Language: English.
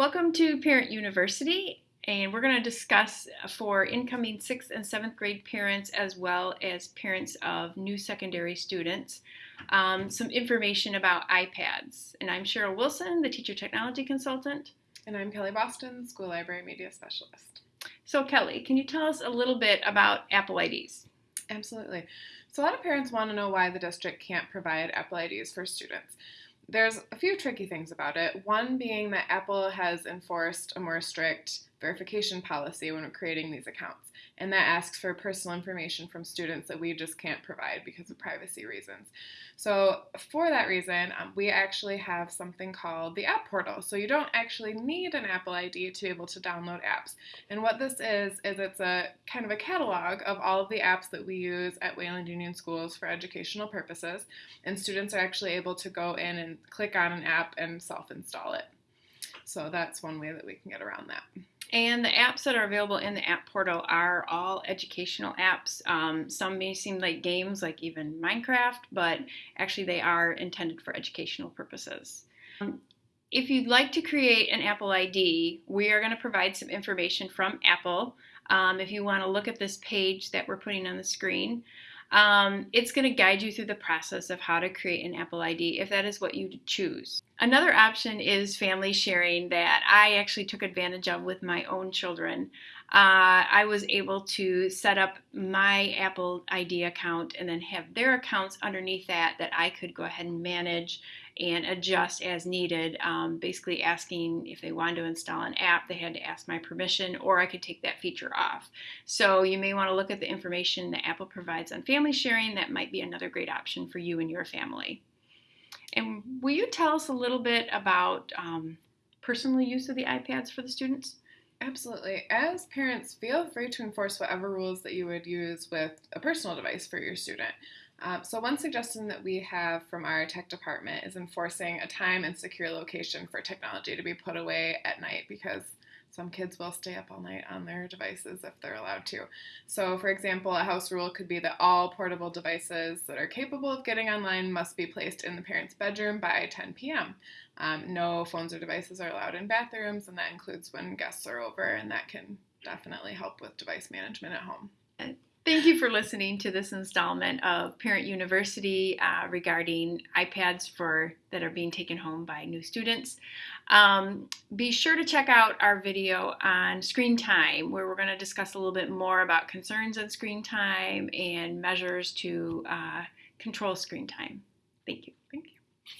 Welcome to Parent University, and we're going to discuss for incoming 6th and 7th grade parents as well as parents of new secondary students um, some information about iPads. And I'm Cheryl Wilson, the Teacher Technology Consultant. And I'm Kelly Boston, School Library Media Specialist. So, Kelly, can you tell us a little bit about Apple IDs? Absolutely. So, a lot of parents want to know why the district can't provide Apple IDs for students. There's a few tricky things about it. One being that Apple has enforced a more strict verification policy when we're creating these accounts, and that asks for personal information from students that we just can't provide because of privacy reasons. So, for that reason, um, we actually have something called the App Portal. So, you don't actually need an Apple ID to be able to download apps. And what this is, is it's a kind of a catalog of all of the apps that we use at Wayland Union Schools for educational purposes, and students are actually able to go in and click on an app and self install it. So, that's one way that we can get around that. And the apps that are available in the app portal are all educational apps. Um, some may seem like games, like even Minecraft, but actually they are intended for educational purposes. Um, if you'd like to create an Apple ID, we are going to provide some information from Apple. Um, if you want to look at this page that we're putting on the screen, um, it's going to guide you through the process of how to create an Apple ID if that is what you choose. Another option is family sharing that I actually took advantage of with my own children. Uh, I was able to set up my Apple ID account and then have their accounts underneath that that I could go ahead and manage and adjust as needed. Um, basically, asking if they wanted to install an app, they had to ask my permission, or I could take that feature off. So, you may want to look at the information that Apple provides on family sharing. That might be another great option for you and your family. And will you tell us a little bit about um, personal use of the iPads for the students? Absolutely. As parents, feel free to enforce whatever rules that you would use with a personal device for your student. Um, so, one suggestion that we have from our tech department is enforcing a time and secure location for technology to be put away at night because some kids will stay up all night on their devices if they're allowed to. So, for example, a house rule could be that all portable devices that are capable of getting online must be placed in the parent's bedroom by 10 p.m. Um, no phones or devices are allowed in bathrooms, and that includes when guests are over, and that can definitely help with device management at home. Thank you for listening to this installment of Parent University uh, regarding iPads for that are being taken home by new students. Um, be sure to check out our video on screen time, where we're going to discuss a little bit more about concerns on screen time and measures to uh, control screen time.